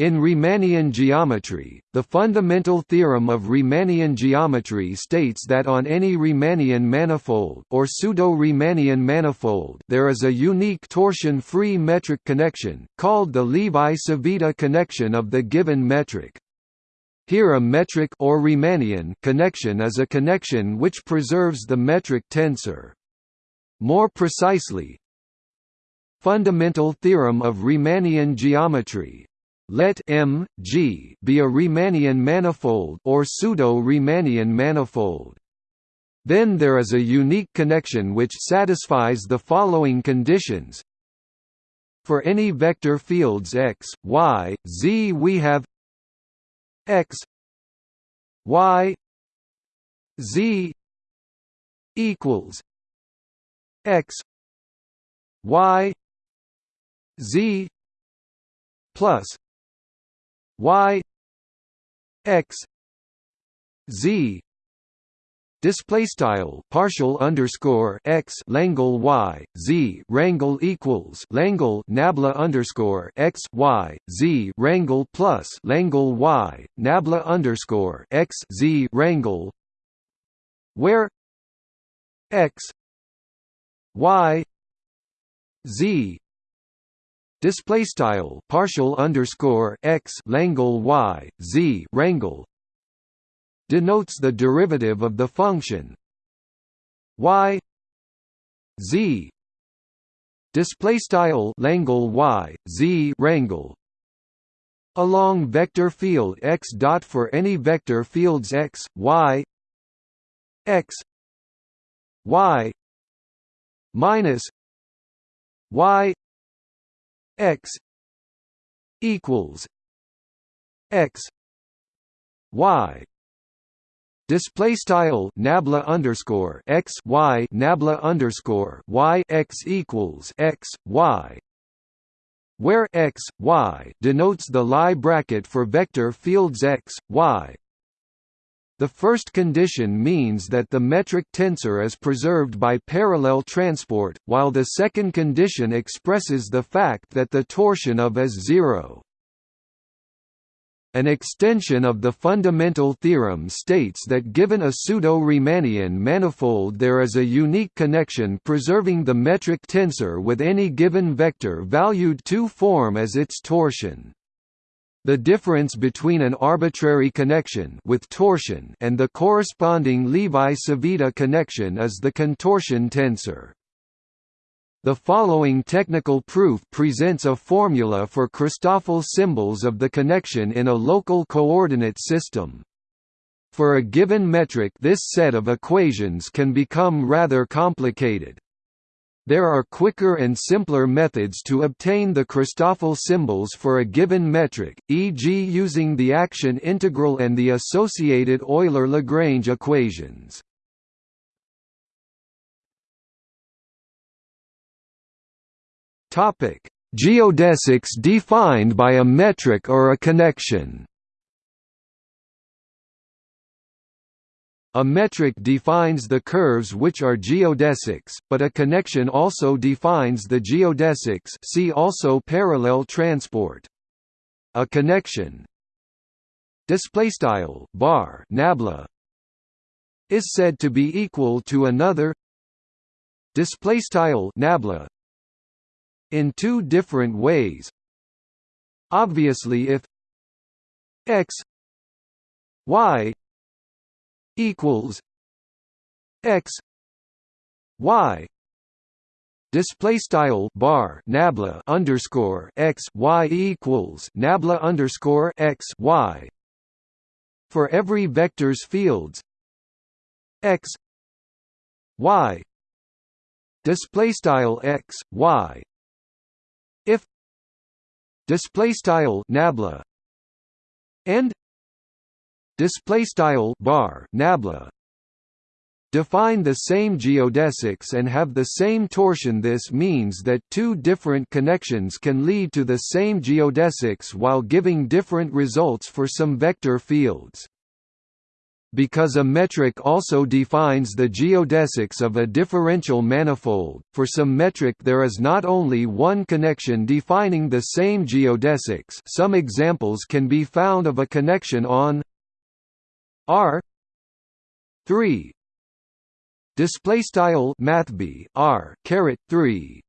In Riemannian geometry, the fundamental theorem of Riemannian geometry states that on any Riemannian manifold or pseudo-Riemannian manifold there is a unique torsion-free metric connection, called the Levi-Civita connection of the given metric. Here a metric or Riemannian connection is a connection which preserves the metric tensor. More precisely, Fundamental theorem of Riemannian geometry let M, G be a Riemannian manifold or pseudo-Riemannian manifold. Then there is a unique connection which satisfies the following conditions. For any vector fields x, y, z we have x y z equals x y z plus y x z. Display style partial underscore x langle y z rangle equals langle nabla underscore x y z rangle plus langle y nabla underscore x z rangle where x y z display style partial underscore x langle y z rangle denotes the derivative of the function. Y z. Display style langle y z rangle along vector field x dot for any vector fields x y x y minus y x equals x y. Display style nabla underscore x y nabla underscore y x equals x y where x y denotes the Lie bracket for vector fields x y the first condition means that the metric tensor is preserved by parallel transport, while the second condition expresses the fact that the torsion of is zero. An extension of the fundamental theorem states that given a pseudo-Riemannian manifold there is a unique connection preserving the metric tensor with any given vector valued 2 form as its torsion. The difference between an arbitrary connection with torsion and the corresponding Levi-Civita connection is the contortion tensor. The following technical proof presents a formula for Christoffel symbols of the connection in a local coordinate system. For a given metric this set of equations can become rather complicated. There are quicker and simpler methods to obtain the Christoffel symbols for a given metric, e.g. using the action integral and the associated Euler-Lagrange equations. Geodesics defined by a metric or a connection A metric defines the curves which are geodesics, but a connection also defines the geodesics see also parallel transport. A connection. Displaystyle bar nabla is said to be equal to another. Displaystyle nabla in two different ways. Obviously if x y equals x y display style bar nabla underscore x y equals nabla underscore x y for every vectors fields x y display style x y if display style nabla and display style bar nabla. Define the same geodesics and have the same torsion. This means that two different connections can lead to the same geodesics while giving different results for some vector fields. Because a metric also defines the geodesics of a differential manifold, for some metric there is not only one connection defining the same geodesics. Some examples can be found of a connection on R 3 display style mathb R caret 3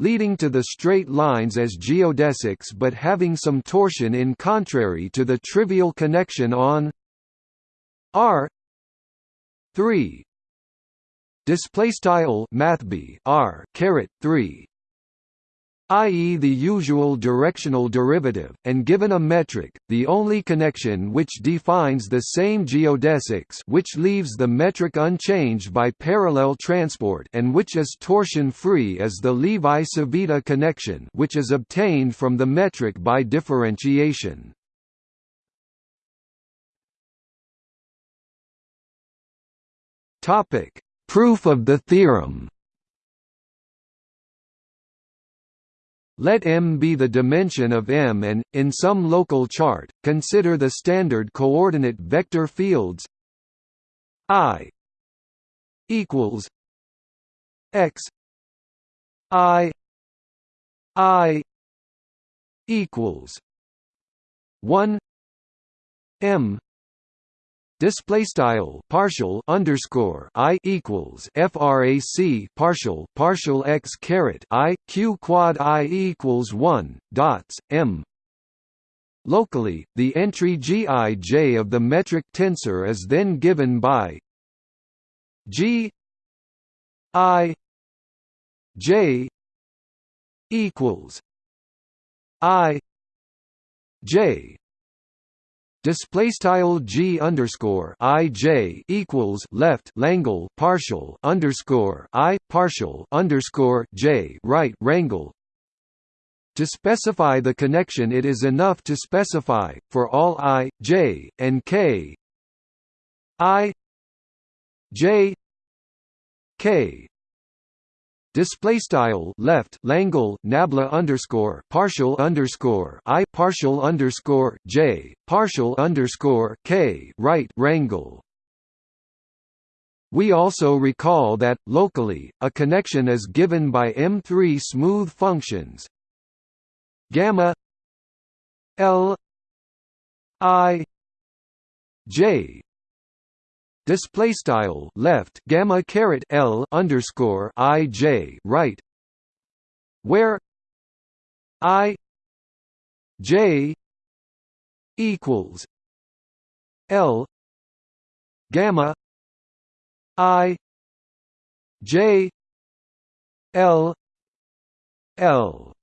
leading to the straight lines as geodesics but having some torsion in contrary to the trivial connection on R 3 display style mathb R caret 3 i.e. the usual directional derivative, and given a metric, the only connection which defines the same geodesics which leaves the metric unchanged by parallel transport and which is torsion-free is the Levi-Civita connection which is obtained from the metric by differentiation. Proof of the theorem Let M be the dimension of M and, in some local chart, consider the standard coordinate vector fields I equals X I I equals one M Display style partial underscore i equals frac partial partial x caret i q quad i equals one dots m. Locally, the entry gij of the metric tensor is then given by g i j equals i j display style g underscore i j equals left Langle partial underscore i partial underscore j right rangle. To specify the connection, it is enough to specify for all i, j, and k, i, j, k display style left Langle nabla underscore partial underscore I partial underscore J partial underscore K right rangle we also recall that, locally, a connection is given by M3 smooth functions. Gamma L I J display style left gamma caret L underscore I J right. Where I J equals L gamma I J L L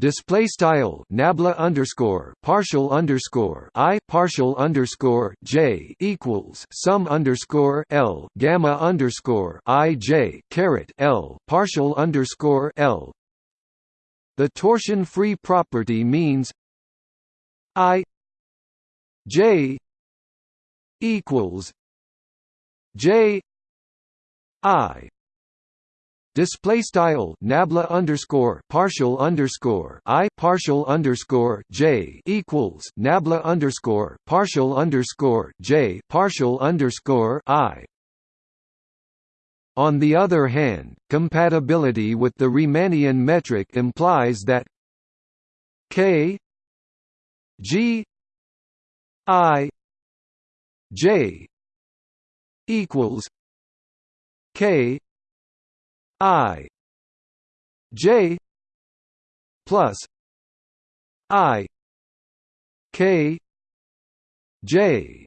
display style nabla underscore partial underscore i partial underscore j equals sum underscore l gamma underscore i j caret l partial underscore l. The torsion-free property means i j equals j i display style nabla underscore partial underscore i partial underscore j equals nabla underscore partial underscore j partial underscore i. On the other hand, compatibility with the Riemannian metric implies that k g i j equals k I. J. plus I. K. J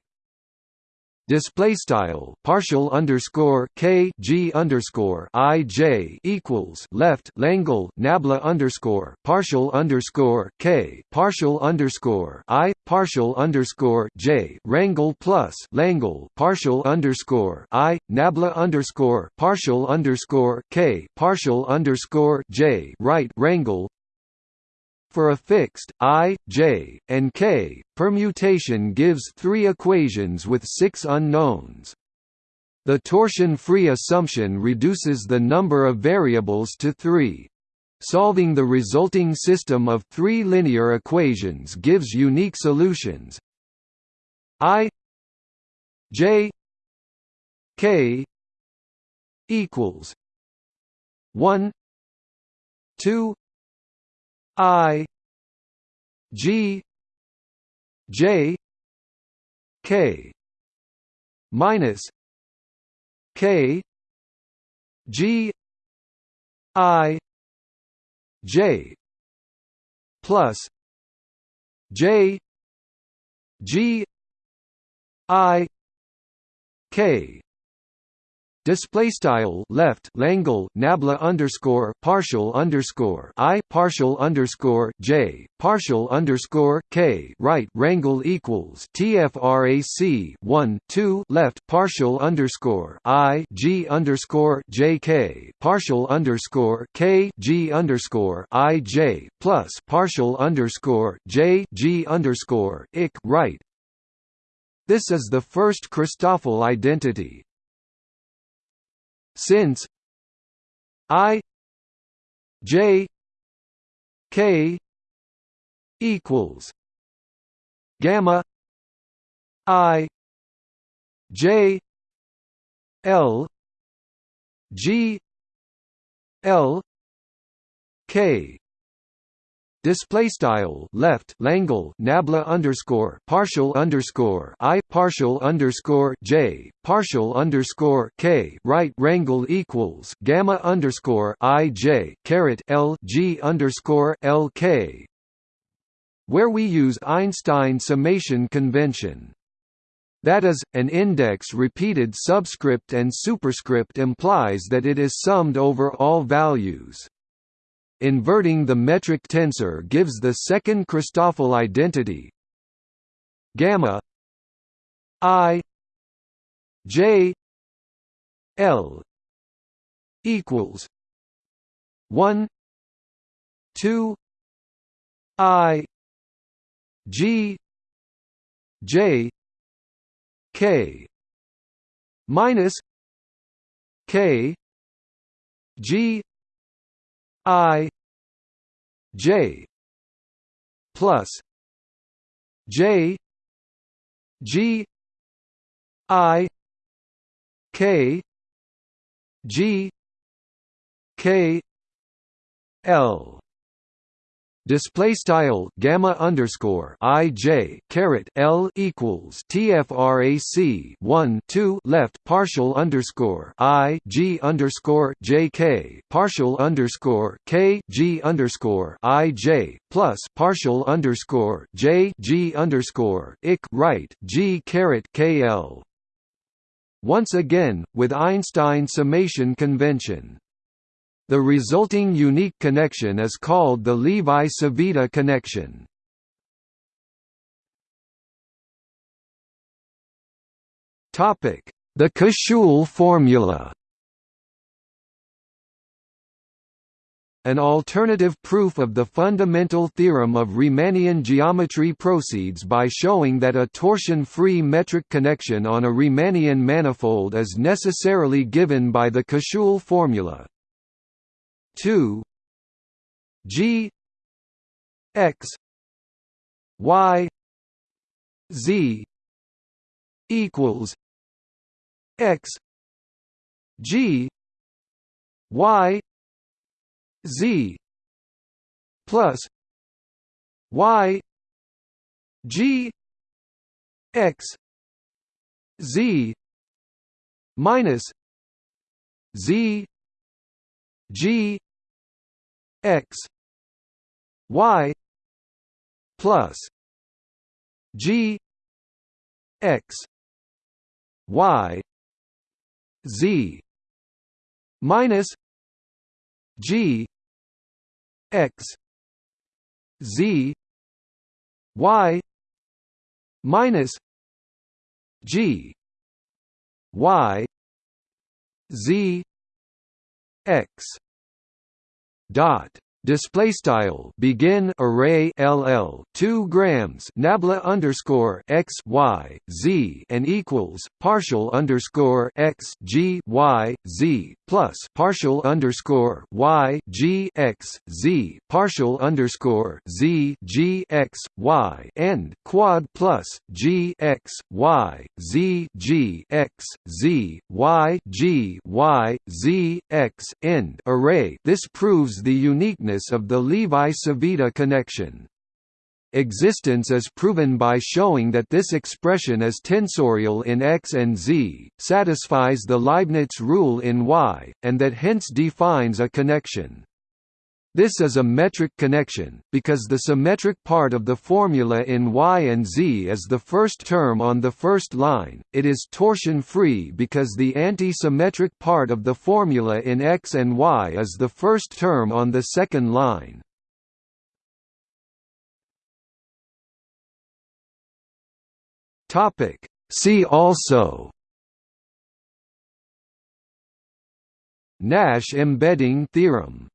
display style partial underscore k g underscore i j equals left Langle nabla underscore partial underscore k partial underscore i partial underscore j rangle plus Langle partial underscore i nabla underscore partial underscore k partial underscore j right rangle for a fixed i, j, and k, permutation gives three equations with six unknowns. The torsion-free assumption reduces the number of variables to three. Solving the resulting system of three linear equations gives unique solutions. I J K equals one two I G J K minus K G I J plus J G I K Display style left Langle Nabla underscore partial underscore I partial underscore J partial underscore K right Rangle equals TFRAC one two left partial underscore I G underscore J K partial underscore K G underscore I J plus partial underscore J G underscore IC right. This is the first Christoffel identity, since i j k equals gamma i j l g l k display style left Langle nabla underscore partial underscore I partial underscore J partial underscore K right rangle equals gamma underscore I J caret L G underscore L K where we use Einstein summation convention. That is, an index repeated subscript and superscript implies that it is summed over all values. Inverting the metric tensor gives the second Christoffel identity gamma i j l equals 1 2 i g j k minus k g I J plus J G I K G K L display style gamma underscore i j caret l equals tfrac 1 2 left partial underscore i g underscore j k partial underscore k g underscore i j plus partial underscore j g underscore ik right g caret k l. Once again with Einstein summation convention the resulting unique connection is called the Levi-Civita connection. The Koszul formula An alternative proof of the fundamental theorem of Riemannian geometry proceeds by showing that a torsion-free metric connection on a Riemannian manifold is necessarily given by the Koszul formula. 2 G X Y Z equals X G Y Z plus Y G X Z minus Z G x y plus g x y z minus g x z y minus g y z x dot display style begin array ll 2 grams nabla underscore x y z and equals partial underscore x g y z plus partial underscore y g x z partial underscore z g x y end quad plus g x y z g x z y g y z x end array. This proves the uniqueness of the Levi-Civita connection. Existence is proven by showing that this expression is tensorial in X and Z, satisfies the Leibniz rule in Y, and that hence defines a connection. This is a metric connection, because the symmetric part of the formula in Y and Z is the first term on the first line, it is torsion-free because the anti-symmetric part of the formula in X and Y is the first term on the second line. See also Nash embedding theorem